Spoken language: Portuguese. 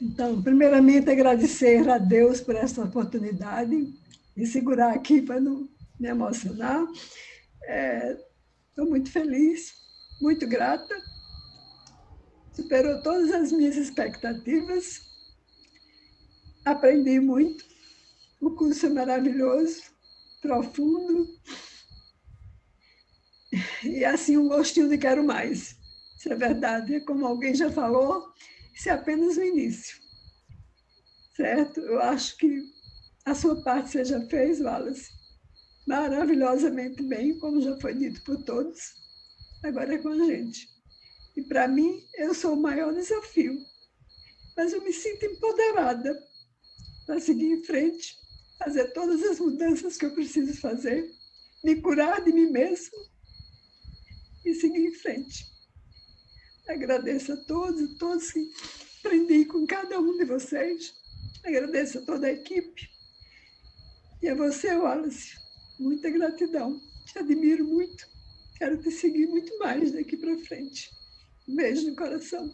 Então, primeiramente, agradecer a Deus por essa oportunidade de segurar aqui para não me emocionar. Estou é, muito feliz, muito grata. Superou todas as minhas expectativas. Aprendi muito. O curso é maravilhoso, profundo. E assim, um gostinho de quero mais. Isso é verdade. Como alguém já falou, isso é apenas o início. Certo? Eu acho que a sua parte você já fez, Wallace, maravilhosamente bem, como já foi dito por todos. Agora é com a gente. E para mim, eu sou o maior desafio. Mas eu me sinto empoderada para seguir em frente, fazer todas as mudanças que eu preciso fazer, me curar de mim mesmo e seguir em frente. Agradeço a todos, todos que aprendi com cada um de vocês. Agradeço a toda a equipe. E a você, Wallace, muita gratidão. Te admiro muito. Quero te seguir muito mais daqui para frente. Um beijo no coração.